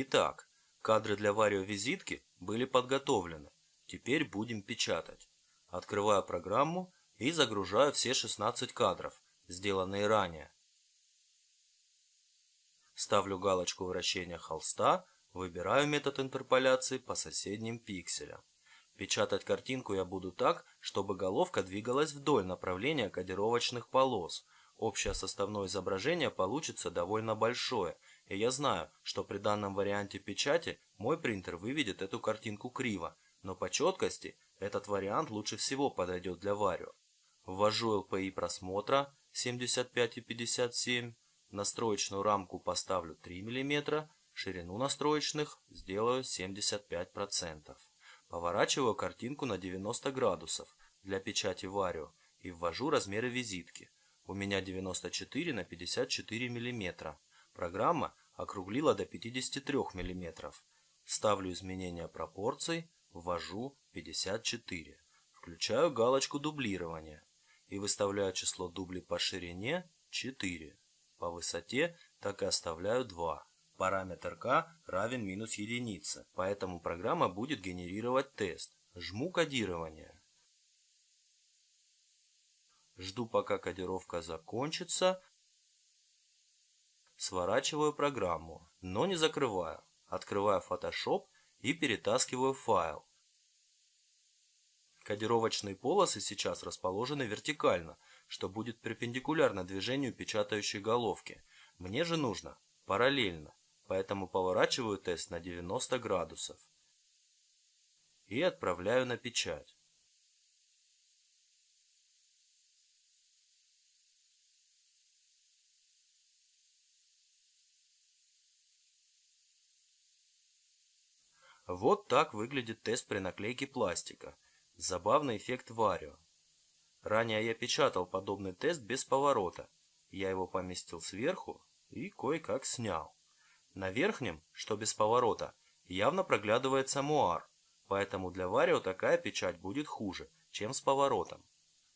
Итак, кадры для варио-визитки были подготовлены. Теперь будем печатать. Открываю программу и загружаю все 16 кадров, сделанные ранее. Ставлю галочку вращения холста, выбираю метод интерполяции по соседним пикселям. Печатать картинку я буду так, чтобы головка двигалась вдоль направления кодировочных полос. Общее составное изображение получится довольно большое, и я знаю, что при данном варианте печати мой принтер выведет эту картинку криво, но по четкости этот вариант лучше всего подойдет для Варио. Ввожу LPI просмотра 75 и 57, настроечную рамку поставлю 3 мм, ширину настроечных сделаю 75%. Поворачиваю картинку на 90 градусов для печати Варио и ввожу размеры визитки. У меня 94 на 54 мм. Программа округлила до 53 мм. Ставлю изменения пропорций, ввожу 54. Включаю галочку дублирования и выставляю число дублей по ширине 4. По высоте так и оставляю 2. Параметр k равен минус единице, поэтому программа будет генерировать тест. Жму кодирование. Жду пока кодировка закончится. Сворачиваю программу, но не закрываю. Открываю Photoshop и перетаскиваю файл. Кодировочные полосы сейчас расположены вертикально, что будет перпендикулярно движению печатающей головки. Мне же нужно параллельно, поэтому поворачиваю тест на 90 градусов и отправляю на печать. Вот так выглядит тест при наклейке пластика. Забавный эффект Варио. Ранее я печатал подобный тест без поворота. Я его поместил сверху и кое-как снял. На верхнем, что без поворота, явно проглядывается муар, поэтому для Варио такая печать будет хуже, чем с поворотом.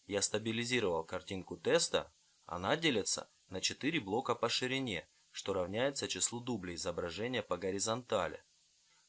Я стабилизировал картинку теста, она делится на 4 блока по ширине, что равняется числу дублей изображения по горизонтали.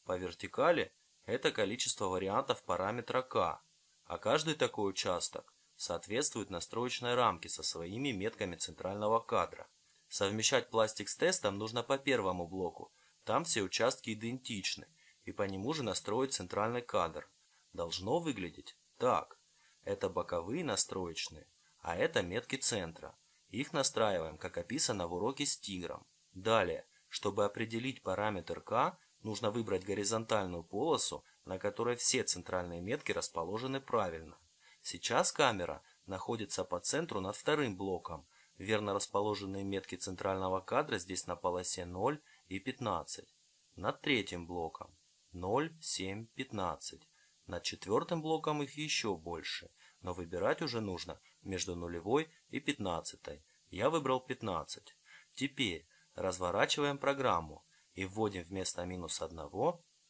По вертикали это количество вариантов параметра k, а каждый такой участок соответствует настроечной рамке со своими метками центрального кадра. Совмещать пластик с тестом нужно по первому блоку, там все участки идентичны, и по нему же настроить центральный кадр. Должно выглядеть так. Это боковые настроечные, а это метки центра. Их настраиваем, как описано в уроке с тигром. Далее, чтобы определить параметр k, Нужно выбрать горизонтальную полосу, на которой все центральные метки расположены правильно. Сейчас камера находится по центру над вторым блоком. Верно расположенные метки центрального кадра здесь на полосе 0 и 15. Над третьим блоком 0, 7, 15. Над четвертым блоком их еще больше, но выбирать уже нужно между нулевой и 15. Я выбрал 15. Теперь разворачиваем программу и вводим вместо минус 1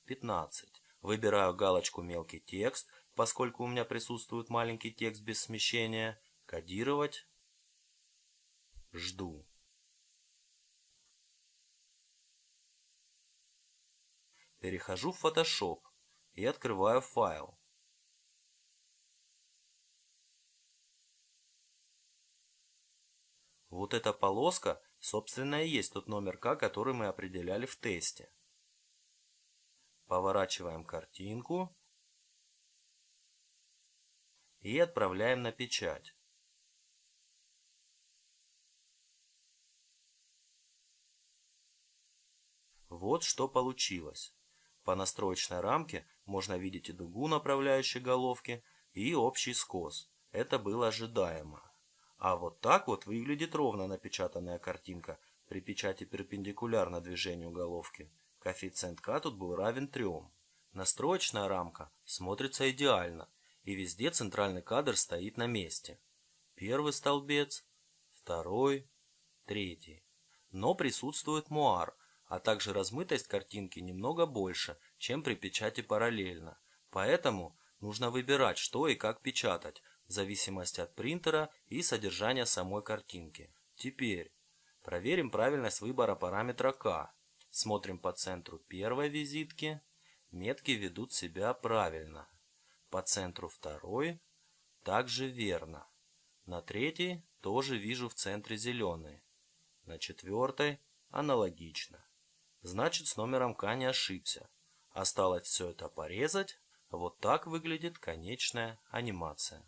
15. Выбираю галочку «Мелкий текст», поскольку у меня присутствует маленький текст без смещения. Кодировать. Жду. Перехожу в Photoshop и открываю файл. Вот эта полоска Собственно и есть тот номер К, который мы определяли в тесте. Поворачиваем картинку и отправляем на печать. Вот что получилось. По настроечной рамке можно видеть и дугу направляющей головки, и общий скос. Это было ожидаемо. А вот так вот выглядит ровно напечатанная картинка при печати перпендикулярно движению головки. Коэффициент К тут был равен 3. Настроечная рамка смотрится идеально, и везде центральный кадр стоит на месте. Первый столбец, второй, третий. Но присутствует муар, а также размытость картинки немного больше, чем при печати параллельно. Поэтому нужно выбирать, что и как печатать, зависимости от принтера и содержания самой картинки. Теперь проверим правильность выбора параметра k. Смотрим по центру первой визитки. Метки ведут себя правильно. По центру второй также верно. На третьей тоже вижу в центре зеленые. На четвертой аналогично. Значит, с номером К не ошибся. Осталось все это порезать. Вот так выглядит конечная анимация.